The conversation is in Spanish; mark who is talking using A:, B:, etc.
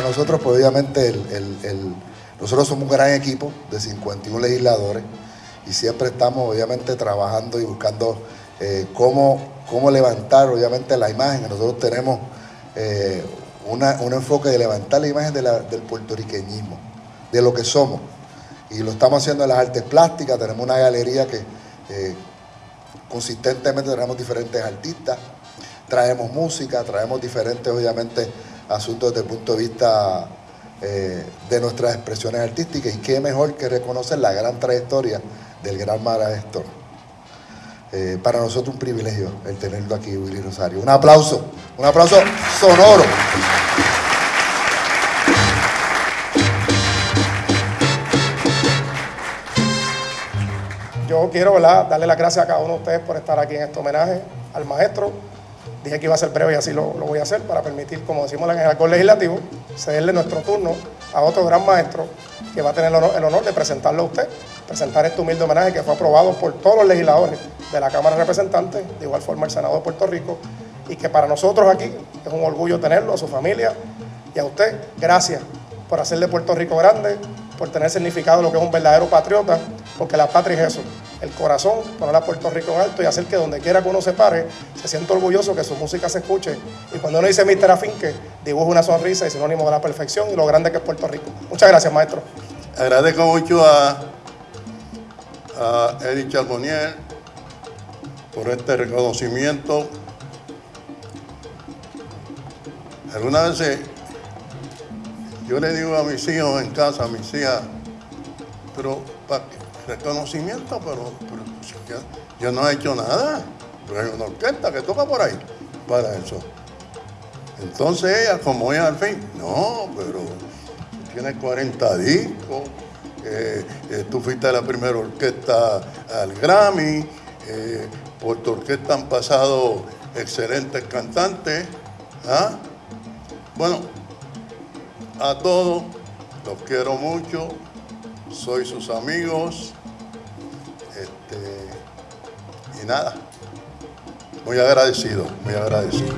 A: nosotros, pues obviamente, nosotros somos un gran equipo de 51 legisladores y siempre estamos, obviamente, trabajando y buscando eh, cómo, cómo levantar, obviamente, la imagen. Nosotros tenemos eh, un enfoque de levantar la imagen del puertorriqueñismo, de lo que somos. Y lo estamos haciendo en las artes plásticas, tenemos una galería que eh, consistentemente tenemos diferentes artistas, traemos música, traemos diferentes, obviamente, asuntos desde el punto de vista eh, de nuestras expresiones artísticas y qué mejor que reconocer la gran trayectoria del gran maestro. Eh, para nosotros un privilegio el tenerlo aquí, Willy Rosario. Un aplauso, un aplauso sonoro.
B: Yo quiero darle las gracias a cada uno de ustedes por estar aquí en este homenaje al maestro. Dije que iba a ser breve y así lo, voy a hacer para permitir, como decimos en el alcohol legislativo, cederle nuestro turno a otro gran maestro que va a tener el honor, el honor de presentarlo a usted, presentar este humilde homenaje que fue aprobado por todos los legisladores de la Cámara de Representantes, de igual forma el Senado de Puerto Rico, y que para nosotros aquí es un orgullo tenerlo, a su familia y a usted, gracias por hacer de Puerto Rico grande, por tener significado lo que es un verdadero patriota, porque la patria es eso, el corazón, poner a Puerto Rico en alto y hacer que donde quiera que uno se pare, se sienta orgulloso que su música se escuche. Y cuando uno dice Mr. Afinque, dibuja una sonrisa y sinónimo de la perfección y lo grande que es Puerto Rico. Muchas gracias, maestro.
C: Agradezco mucho a, a Charbonnier por este reconocimiento. Algunas veces yo le digo a mis hijos en casa, a mis hijas, pero reconocimiento, pero, yo, no he hecho nada. Pero hay una orquesta que toca por ahí para eso. Entonces ella, como ella al fin, no, pero tienes 40 discos, eh, eh, tú fuiste la primera orquesta al Grammy, eh, por tu orquesta han pasado excelentes cantantes. ¿ah? Bueno, a todos los quiero mucho, soy sus amigos. Este, y nada, muy agradecido, muy agradecido.